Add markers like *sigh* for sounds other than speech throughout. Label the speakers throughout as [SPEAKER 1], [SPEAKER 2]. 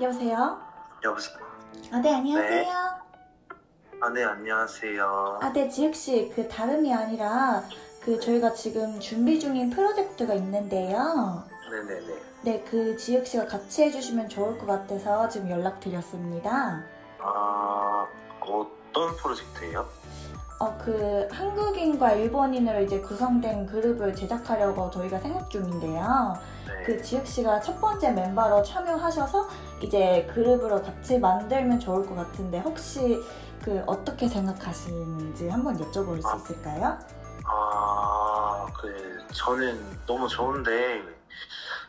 [SPEAKER 1] 여보세요?
[SPEAKER 2] 여보세요?
[SPEAKER 1] 아, 네, 안녕하세요.
[SPEAKER 2] 아, 네, 안녕하세요.
[SPEAKER 1] 아, 네, 지혁씨, 그 다름이 아니라 그 저희가 지금 준비 중인 프로젝트가 있는데요.
[SPEAKER 2] 네네네.
[SPEAKER 1] 네, 그 지혁씨가 같이 해주시면 좋을 것 같아서 지금 연락드렸습니다.
[SPEAKER 2] 아, 어떤 프로젝트예요?
[SPEAKER 1] 어, 그 한국인과 일본인으로 이제 구성된 그룹을 제작하려고 저희가 생각 중인데요.
[SPEAKER 2] 네.
[SPEAKER 1] 그 지혁 씨가 첫 번째 멤버로 참여하셔서 이제 그룹으로 같이 만들면 좋을 것 같은데 혹시 그 어떻게 생각하시는지 한번 여쭤볼 수
[SPEAKER 2] 아.
[SPEAKER 1] 있을까요?
[SPEAKER 2] 아, 그, 저는 너무 좋은데,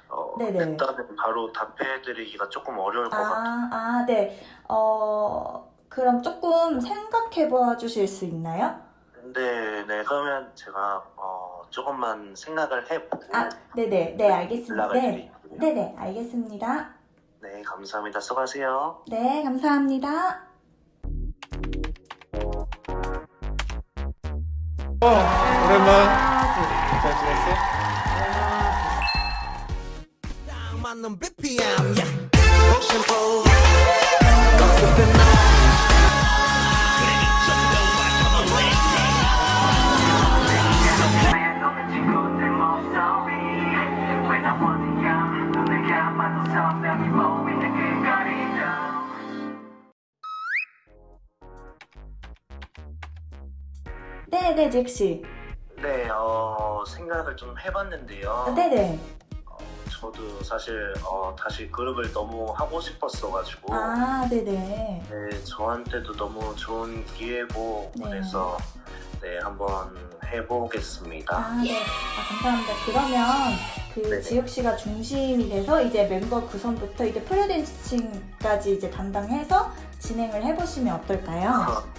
[SPEAKER 2] 어,
[SPEAKER 1] 네네.
[SPEAKER 2] 일단은 바로 답해드리기가 조금 어려울 것 같아요.
[SPEAKER 1] 아, 아, 네. 어, 그럼 조금 생각해 봐 주실 수 있나요?
[SPEAKER 2] 네, 네, 그러면 제가, 어, 조금만 생각을 해보고,
[SPEAKER 1] 아, 네네. 네, 알겠습니다.
[SPEAKER 2] 연락을
[SPEAKER 1] 네. 네네, 알겠습니다.
[SPEAKER 2] 네, 감사합니다. 수고하세요.
[SPEAKER 1] 네, 감사합니다.
[SPEAKER 3] 어, 오랜만.
[SPEAKER 1] 네네, 지혁씨.
[SPEAKER 2] 네, 어, 생각을 좀 해봤는데요.
[SPEAKER 1] 네네.
[SPEAKER 2] 어, 저도 사실, 어, 다시 그룹을 너무 하고 싶었어가지고,
[SPEAKER 1] 아, 네네.
[SPEAKER 2] 네, 저한테도 너무 좋은 기회고
[SPEAKER 1] 네.
[SPEAKER 2] 그래서 네 한번 해보겠습니다.
[SPEAKER 1] 아, 네. 아, 감사합니다. 그러면 그
[SPEAKER 2] 네네.
[SPEAKER 1] 지혁 씨가 중심이 돼서 이제 멤버 구성부터 이제 프로댄싱까지 이제 담당해서 진행을 해보시면 어떨까요? *laughs*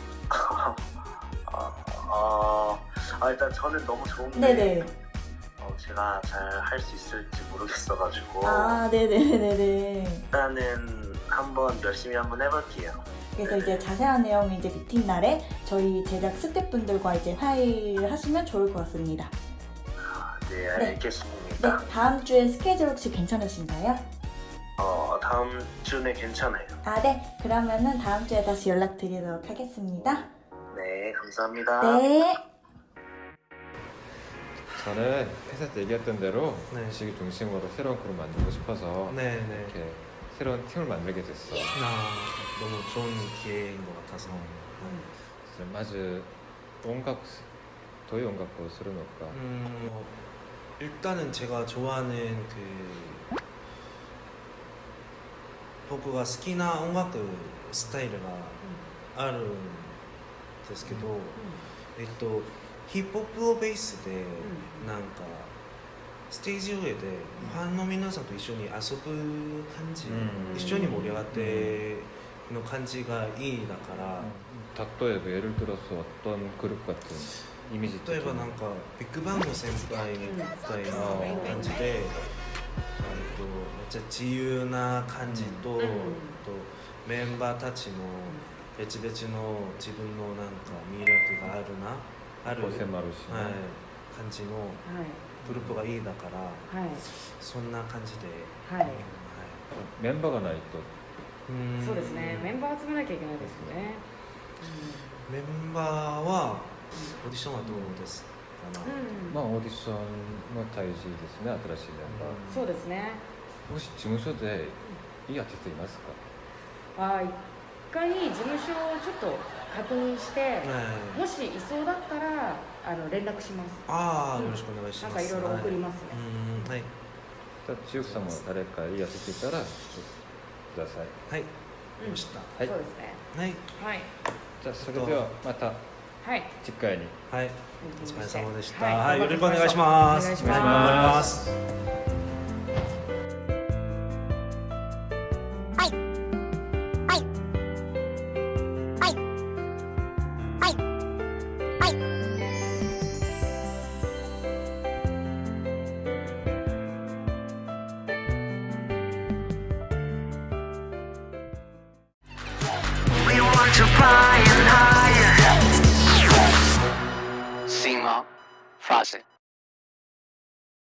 [SPEAKER 2] 아, 아, 일단 저는 너무 좋은데
[SPEAKER 1] 네네.
[SPEAKER 2] 어, 제가 잘 할 수 있을지 모르겠어가지고
[SPEAKER 1] 아, 네네네네.
[SPEAKER 2] 일단은 한번 열심히 한번 해볼게요.
[SPEAKER 1] 그래서 이제 자세한 내용은 이제 미팅 날에 저희 제작 스태프분들과 이제 화의를 하시면 좋을 것 같습니다.
[SPEAKER 2] 아, 네,
[SPEAKER 1] 네.
[SPEAKER 2] 알겠습니다.
[SPEAKER 1] 네, 다음 주에 스케줄 혹시 괜찮으신가요?
[SPEAKER 2] 어, 다음 주에 괜찮아요.
[SPEAKER 1] 아, 네. 그러면은 다음 주에 다시 연락드리도록 하겠습니다.
[SPEAKER 2] 네, 감사합니다.
[SPEAKER 1] 네.
[SPEAKER 3] 저는 회사에서 얘기했던 대로
[SPEAKER 4] 네.
[SPEAKER 3] 지기 중심으로 새로운 그룹 만들고 싶어서
[SPEAKER 4] 네네.
[SPEAKER 3] 이렇게 새로운 팀을 만들게 됐어.
[SPEAKER 4] 아, 너무 좋은 기회인 것 같아서.
[SPEAKER 3] 그래서 마즈 온각 도의 온각고 쓰는 것과
[SPEAKER 4] 음, 어, 일단은 제가 좋아하는 그僕が好きな音楽スタイルがあるんですけど、えっと ヒップホップをベースでなんかステージ上でファンの皆さんと一緒に遊ぶ感じ、
[SPEAKER 3] うん
[SPEAKER 4] 一緒に盛り上がっての感じがいいだから、
[SPEAKER 3] 닭도에도 예를 들어서 어떤 그룹 같은 이미지
[SPEAKER 4] 例えばなんかビッグバンの先輩みたいな感じで、えっとめっちゃ自由な感じと,、とメンバーたちの別々の自分のなんか魅力があるな ある、はい、感じのグループがいいだから、
[SPEAKER 5] はい、
[SPEAKER 4] そんな感じで、
[SPEAKER 5] はい。
[SPEAKER 4] はい、
[SPEAKER 3] メンバーがな
[SPEAKER 4] いと。
[SPEAKER 5] そうですね。メンバー集めなきゃいけないですよね、うん、
[SPEAKER 4] メンバーはオーディションはどうですか、
[SPEAKER 5] うん、
[SPEAKER 3] まあオーディションも大事ですね新しいメンバー、うん、
[SPEAKER 5] そうですね。
[SPEAKER 3] もし事務所でいいやーティいますか？
[SPEAKER 5] あ一回事務所をちょっと確認して、
[SPEAKER 4] はい。
[SPEAKER 5] もしいそうだったらあの連絡します。
[SPEAKER 4] ああよろしくお願いします。
[SPEAKER 5] なんかいろいろ送りますね。
[SPEAKER 4] うんはい。
[SPEAKER 3] じゃあ千代さんも誰かいいアーティストいたらちょっとください。
[SPEAKER 4] はい、ました。
[SPEAKER 3] はい。
[SPEAKER 5] そうですね。
[SPEAKER 4] はい、
[SPEAKER 5] はい、
[SPEAKER 3] じゃあそれではまた
[SPEAKER 5] はい。
[SPEAKER 3] 次回に。
[SPEAKER 4] はい、お疲れ様でした。
[SPEAKER 5] は
[SPEAKER 4] はい。い、よろしくお願いし
[SPEAKER 5] ま
[SPEAKER 4] ます。
[SPEAKER 5] お願いします。
[SPEAKER 4] flying higher.
[SPEAKER 6] Seymour Fawcett.